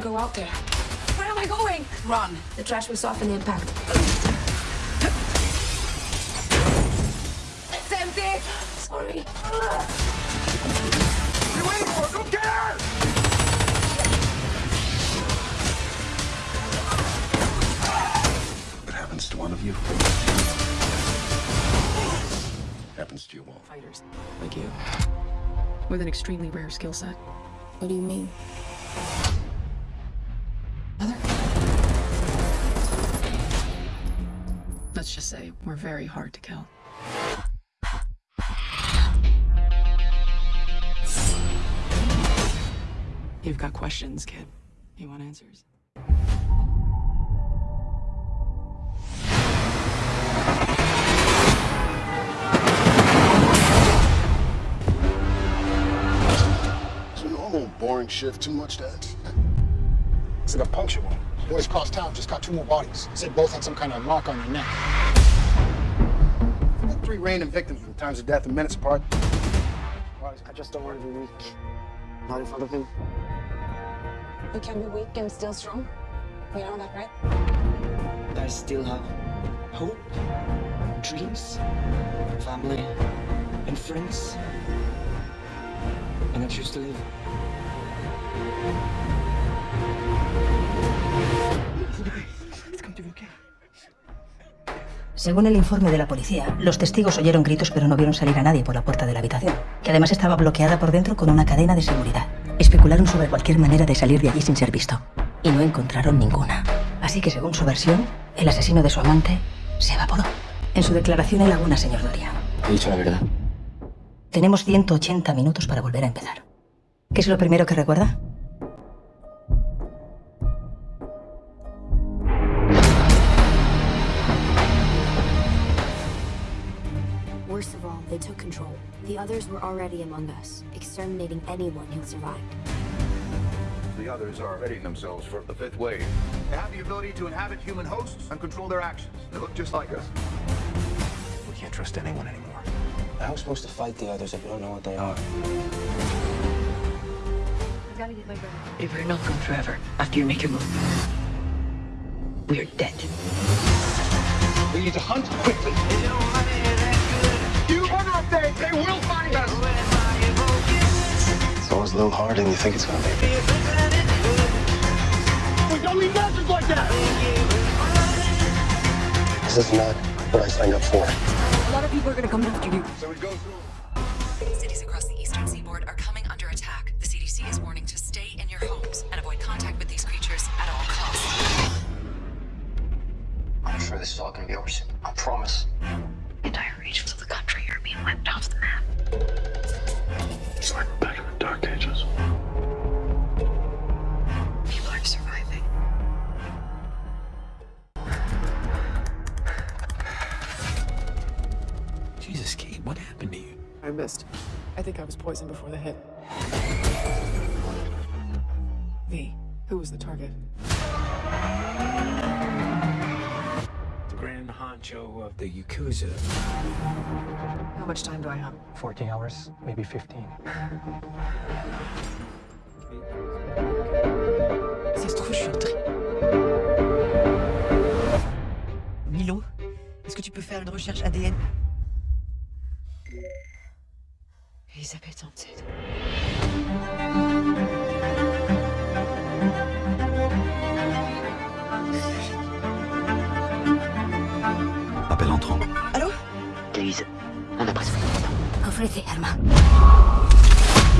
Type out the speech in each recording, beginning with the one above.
to go out there. Where am I going? Run. The trash will soften the impact. It's empty. Sorry. What are you waiting for? Go get her! What happens to one of you? Happens to you all. Fighters like you. With an extremely rare skill set. What do you mean? Mother? Let's just say we're very hard to kill. You've got questions, kid. You want answers? Shift too much, Dad? It's like a puncture wound. Boys across town just got two more bodies. Said both had some kind of mark on their neck. Had three random victims with times of death and minutes apart. I just don't want to be weak. Not in front of him. You can be weak and still strong. You know that, right? I still have hope, dreams, family, and friends. And I choose to live. Según el informe de la policía, los testigos oyeron gritos pero no vieron salir a nadie por la puerta de la habitación, que además estaba bloqueada por dentro con una cadena de seguridad. Especularon sobre cualquier manera de salir de allí sin ser visto, y no encontraron ninguna. Así que según su versión, el asesino de su amante se evaporó. En su declaración en Laguna, señor Doria. He dicho la verdad. Tenemos 180 minutos para volver a empezar. ¿Qué es lo primero que recuerda? Worst of all, they took control. The others were already among us, exterminating anyone who survived. The others are readying themselves for the fifth wave. They have the ability to inhabit human hosts and control their actions. They look just like us. We can't trust anyone anymore. How are we supposed to fight the others if we don't know what they are? If we're not gone forever, after you make your move, we're dead. We need to hunt quickly. You wonder if they, they will find us. It's always a little harder than you think it's gonna be. We don't need monsters like that. This is not what I signed up for. A lot of people are gonna come after you. So we go through. Cities across I missed. I think I was poisoned before the hit. V, who was the target? The Grand Honcho of the Yakuza. How much time do I have? 14 hours, maybe 15. Ça se trouve, je suis en tri. Milo, est-ce que tu peux faire une recherche ADN Elisabeth Anted. Appel entrant. Lise, on a presque Ofrece arma.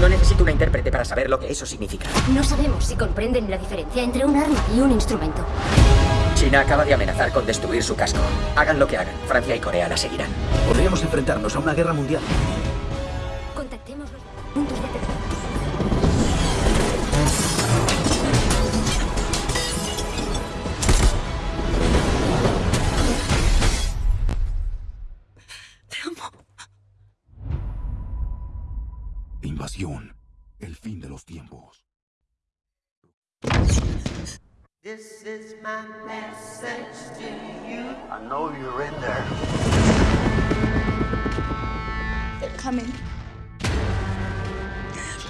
No necesito una intérprete para saber lo que eso significa. No sabemos si comprenden la diferencia entre un arma y un instrumento. China acaba de amenazar con destruir su casco. Hagan lo que hagan, Francia y Corea la seguirán. Podríamos enfrentarnos a una guerra mundial. Contactemos los puntos de. Te amo. Invasión. El fin de los tiempos. This is my message to you. I know you're in there. They're coming.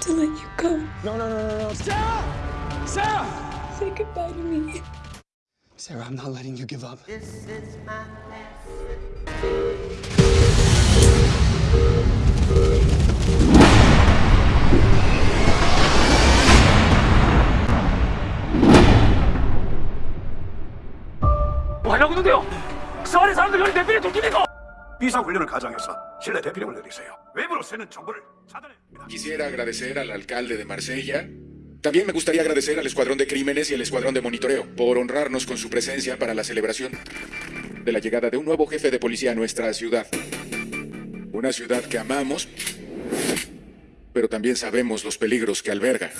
I have to let you go. No, no, no, no, no. Sarah! Sarah! say goodbye to me. Sarah, I'm not letting you give up. This is my message. 뭐 하려고 있는데요? 서울의 사람들 여기 대필에 돌기니까 비상훈련을 가장해서 실내 대피령을 내리세요. 외부로 새는 정보를 차단해야 Quisiera agradecer al alcalde de Marsella. También me gustaría agradecer al Escuadrón de Crímenes y al Escuadrón de Monitoreo por honrarnos con su presencia para la celebración de la llegada de un nuevo jefe de policía a nuestra ciudad. Una ciudad que amamos, pero también sabemos los peligros que alberga.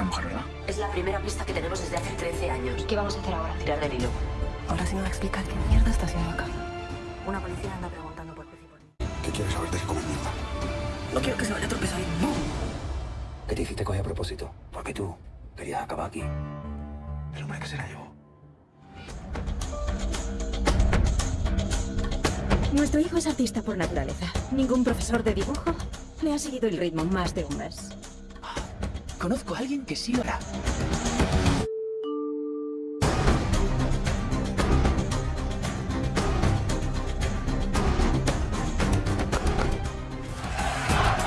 Esta mujer, verdad? Es la primera pista que tenemos desde hace 13 años. ¿Qué vamos a hacer ahora? Tirar del hilo. Ahora sí me va a explicar qué mierda está haciendo acá. Una policía anda preguntando por mí. ¿Qué quieres saber de come mierda? No quiero que se vaya a tropezar. ¡No! ¿Qué te hiciste coger a propósito? Porque tú querías acabar aquí. Pero hombre, ¿qué será yo? Nuestro hijo es artista por naturaleza. Ningún profesor de dibujo le ha seguido el ritmo más de un mes. Conozco a alguien que sí lo hará.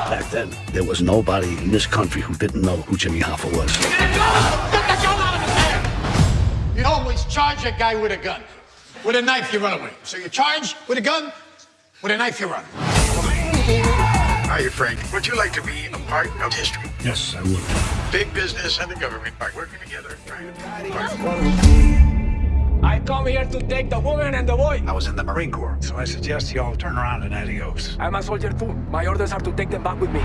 Back then, there was nobody in this country who didn't know who Jimmy Hoffa was. You always charge a guy with a gun. With a knife, you run away. So you charge with a gun, with a knife, you run. Hi, Frank. Would you like to be a part of history? Yes, I would. Big business and the government are working together, trying to I come here to take the woman and the boy. I was in the Marine Corps, so I suggest you all turn around and adios. I'm a soldier too. My orders are to take them back with me.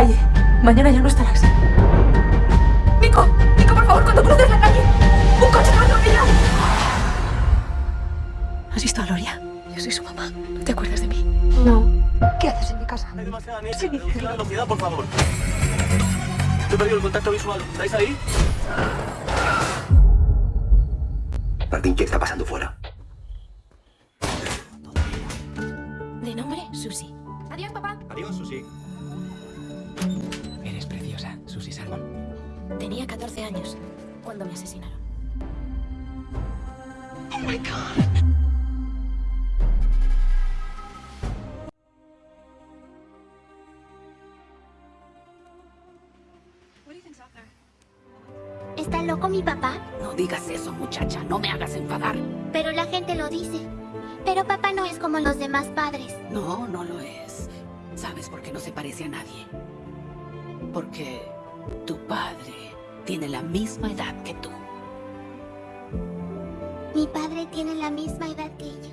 Calle, mañana ya no estarás. Nico, Nico, por favor, cuando cruces la calle, un coche te va a atropellar. ¿Has visto a Gloria? Yo soy su mamá. ¿No te acuerdas de mí? No. ¿Qué haces en mi casa? Hay demasiada niebla. Reducir la velocidad, por favor. He perdido el contacto visual. ¿Estáis ahí? Martín, ¿qué está pasando fuera? De nombre, Susie. Adiós, papá. Adiós, Susi. Eres preciosa, Susi Salmon. Tenía 14 años cuando me asesinaron. Oh my god. ¿Está loco mi papá? No digas eso, muchacha. No me hagas enfadar. Pero la gente lo dice. Pero papá no es como los demás padres. No, no lo es. ¿Sabes por qué no se parece a nadie? Porque tu padre tiene la misma edad que tú. Mi padre tiene la misma edad que yo.